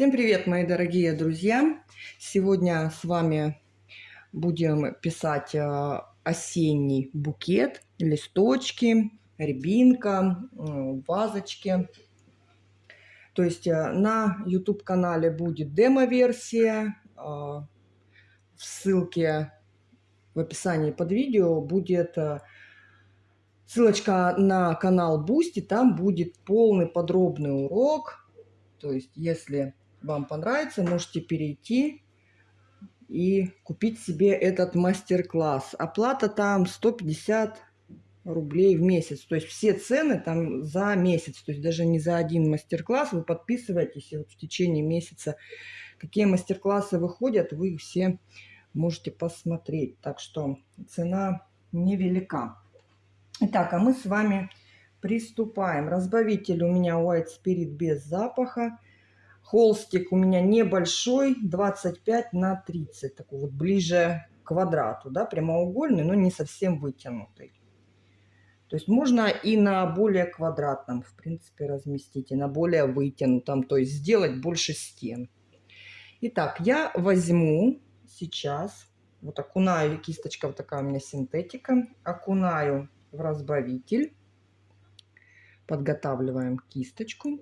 Всем привет, мои дорогие друзья! Сегодня с вами будем писать э, осенний букет, листочки, рябинка, вазочки. То есть э, на YouTube-канале будет демо-версия. Э, в ссылке в описании под видео будет ссылочка на канал Бусти. Там будет полный подробный урок. То есть, если вам понравится, можете перейти и купить себе этот мастер-класс. Оплата там 150 рублей в месяц. То есть все цены там за месяц. То есть даже не за один мастер-класс. Вы подписываетесь и вот в течение месяца какие мастер-классы выходят, вы их все можете посмотреть. Так что цена невелика. Итак, а мы с вами приступаем. Разбавитель у меня White Spirit без запаха. Холстик у меня небольшой, 25 на 30, такой вот ближе к квадрату, да, прямоугольный, но не совсем вытянутый. То есть можно и на более квадратном, в принципе, разместить, и на более вытянутом, то есть сделать больше стен. Итак, я возьму сейчас, вот окунаю, кисточка вот такая у меня синтетика, окунаю в разбавитель подготавливаем кисточку.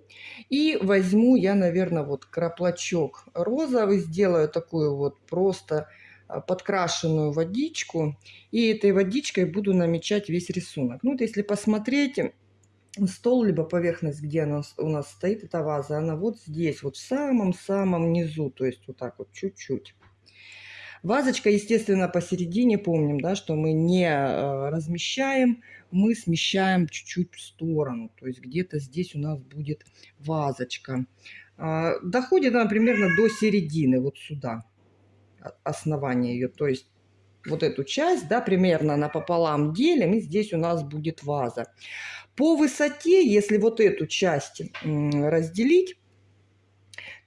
И возьму я, наверное, вот краплачок розовый, сделаю такую вот просто а, подкрашенную водичку. И этой водичкой буду намечать весь рисунок. Ну, вот если посмотреть стол, либо поверхность, где она у нас стоит, эта ваза, она вот здесь, вот в самом-самом низу, то есть вот так вот чуть-чуть. Вазочка, естественно, посередине, помним, да, что мы не э, размещаем, мы смещаем чуть-чуть в сторону. То есть где-то здесь у нас будет вазочка. А, доходит она примерно до середины, вот сюда, основание ее. То есть вот эту часть, да, примерно напополам делим, и здесь у нас будет ваза. По высоте, если вот эту часть разделить,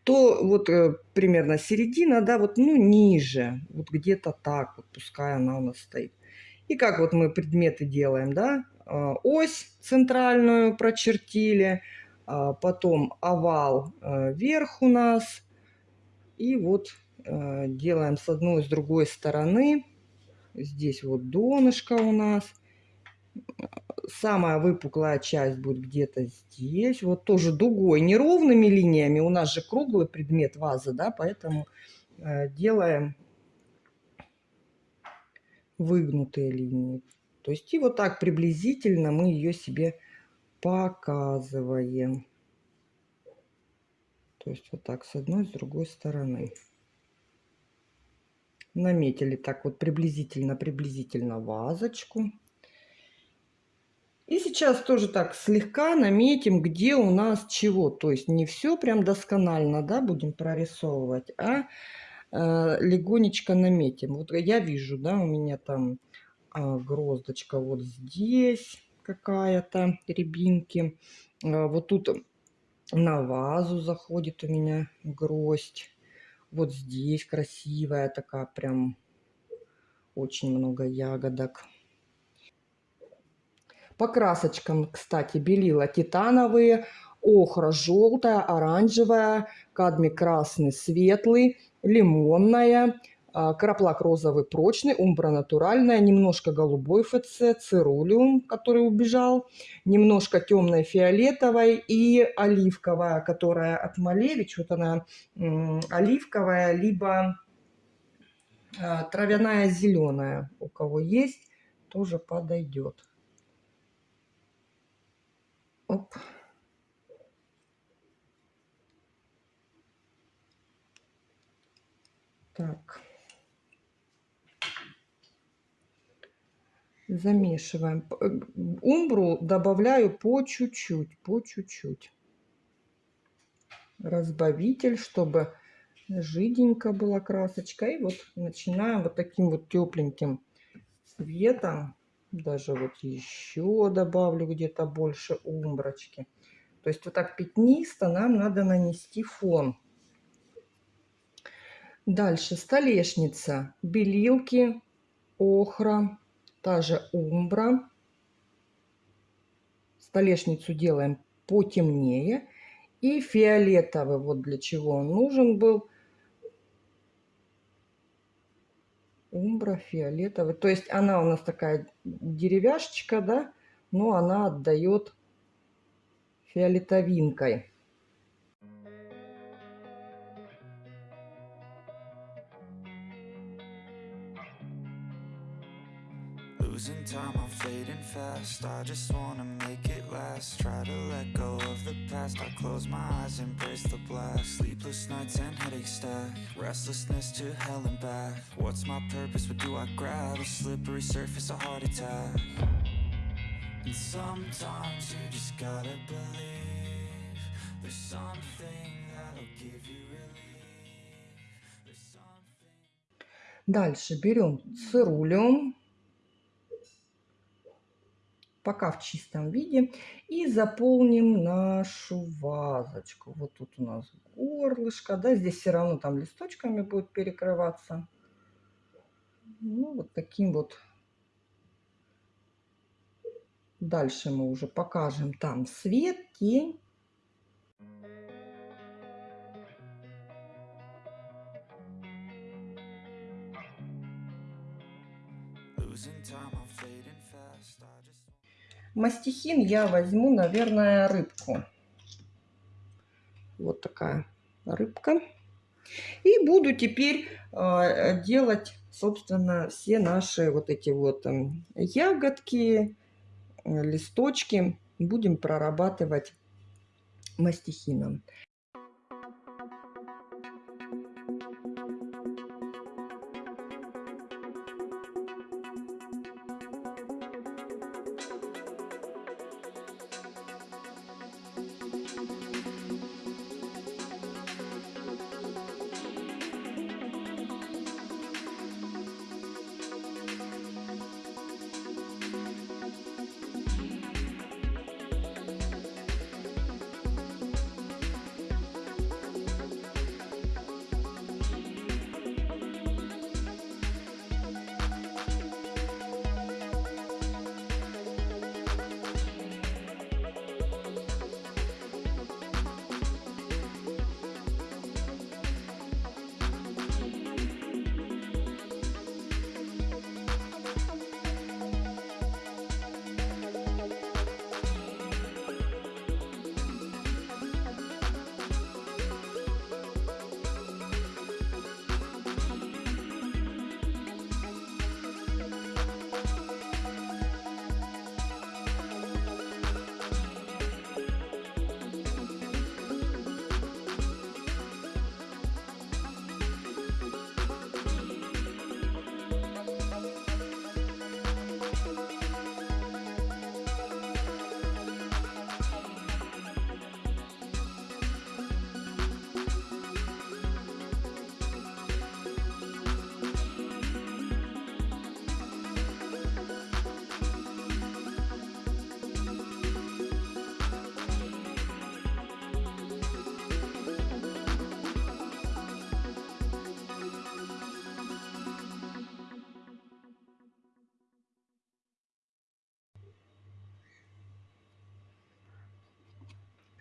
то вот э, примерно середина, да, вот, ну, ниже, вот где-то так, вот пускай она у нас стоит. И как вот мы предметы делаем, да, э, ось центральную прочертили, э, потом овал э, вверх у нас, и вот э, делаем с одной и с другой стороны, здесь вот донышко у нас – самая выпуклая часть будет где-то здесь. Вот тоже дугой, неровными линиями. У нас же круглый предмет ваза, да, поэтому э, делаем выгнутые линии. То есть и вот так приблизительно мы ее себе показываем. То есть вот так с одной, с другой стороны. Наметили так вот приблизительно-приблизительно вазочку. И сейчас тоже так слегка наметим, где у нас чего. То есть не все прям досконально, да, будем прорисовывать, а легонечко наметим. Вот я вижу, да, у меня там э, гроздочка вот здесь какая-то, рябинки. Э, вот тут на вазу заходит у меня гроздь. Вот здесь красивая такая прям очень много ягодок. По красочкам, кстати, белила титановые, охра желтая, оранжевая, кадмий красный светлый, лимонная, а, краплак розовый прочный, умбра натуральная, немножко голубой ФЦ, цирулиум, который убежал, немножко темной фиолетовой и оливковая, которая от Малевич, вот она оливковая, либо а, травяная зеленая, у кого есть, тоже подойдет. Оп. Так. Замешиваем. Э, умбру добавляю по чуть-чуть, по чуть-чуть. разбавитель, чтобы жиденько была красочка. И вот начинаем вот таким вот тепленьким цветом. Даже вот еще добавлю где-то больше умброчки. То есть вот так пятнисто нам надо нанести фон. Дальше столешница, белилки, охра, та же умбра. Столешницу делаем потемнее. И фиолетовый, вот для чего он нужен был. Умбра фиолетовый. То есть она у нас такая деревяшечка, да, но она отдает фиолетовинкой. I'm fading fast I just wanna make it last Try to let go of the past I close my eyes, embrace the blast Sleepless nights and headaches stack Restlessness to hell and back What's my purpose, what do I grab? A slippery surface, a heart attack And sometimes you just gotta believe There's something that'll give you relief There's something... Дальше берем цирулиум пока в чистом виде. И заполним нашу вазочку. Вот тут у нас горлышко, да, здесь все равно там листочками будет перекрываться. Ну, вот таким вот. Дальше мы уже покажем там свет, тень. Losing time, I'm fading fast. I just Мастихин я возьму, наверное, рыбку. Вот такая рыбка. И буду теперь э, делать, собственно, все наши вот эти вот э, ягодки, э, листочки. Будем прорабатывать мастихином.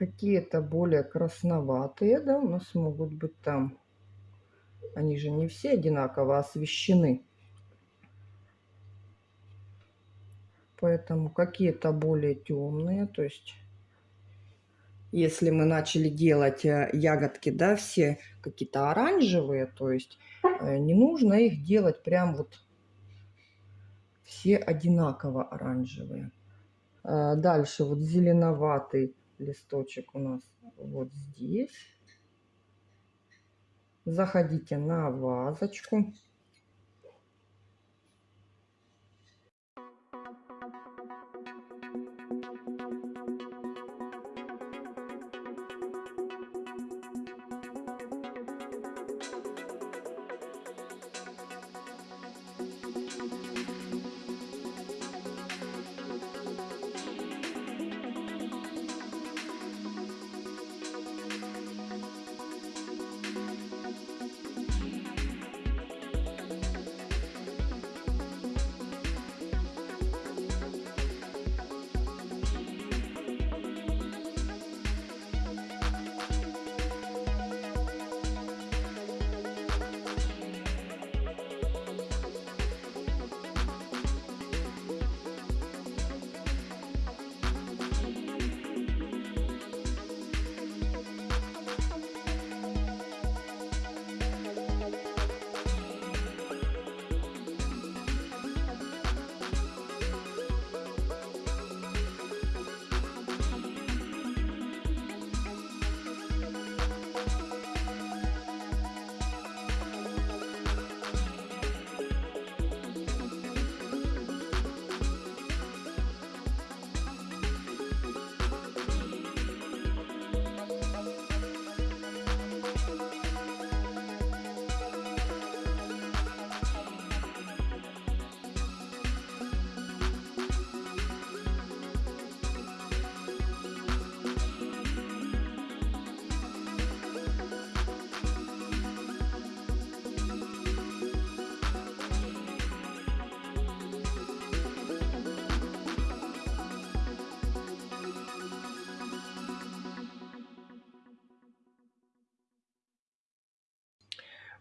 Какие-то более красноватые, да, у нас могут быть там. Они же не все одинаково освещены. Поэтому какие-то более темные, то есть если мы начали делать э, ягодки, да, все какие-то оранжевые, то есть э, не нужно их делать прям вот все одинаково оранжевые. Э, дальше вот зеленоватый листочек у нас вот здесь. Заходите на вазочку.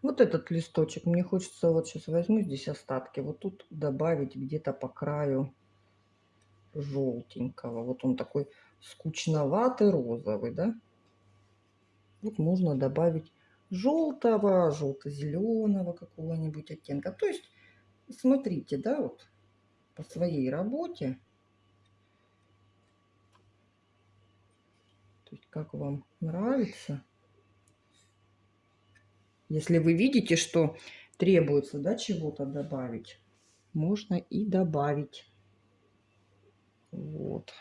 Вот этот листочек, мне хочется, вот сейчас возьму здесь остатки, вот тут добавить где-то по краю желтенького. Вот он такой скучноватый розовый, да? Вот можно добавить желтого, желто-зеленого какого-нибудь оттенка. То есть, смотрите, да, вот по своей работе. То есть, как вам нравится. Если вы видите, что требуется, да, чего-то добавить, можно и добавить. Вот.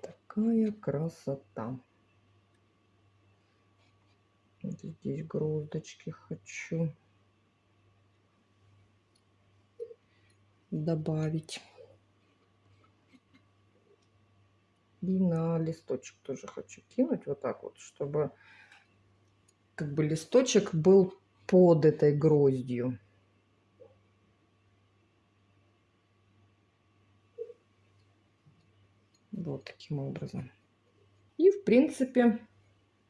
Такая красота. Вот здесь гроздочки хочу добавить. И на листочек тоже хочу кинуть вот так вот, чтобы как бы листочек был под этой гроздью. Вот таким образом. И, в принципе,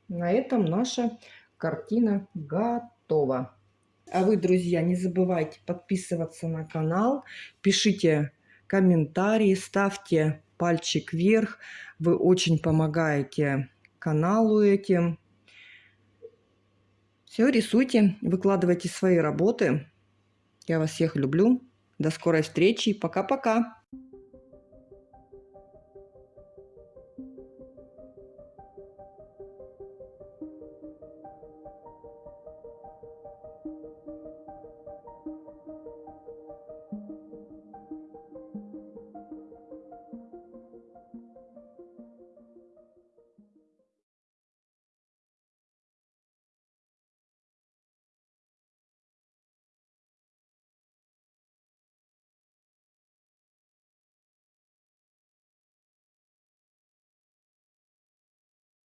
на этом наша картина готова. А вы, друзья, не забывайте подписываться на канал, пишите комментарии, ставьте пальчик вверх. Вы очень помогаете каналу этим. Все, рисуйте, выкладывайте свои работы. Я вас всех люблю. До скорой встречи. Пока-пока.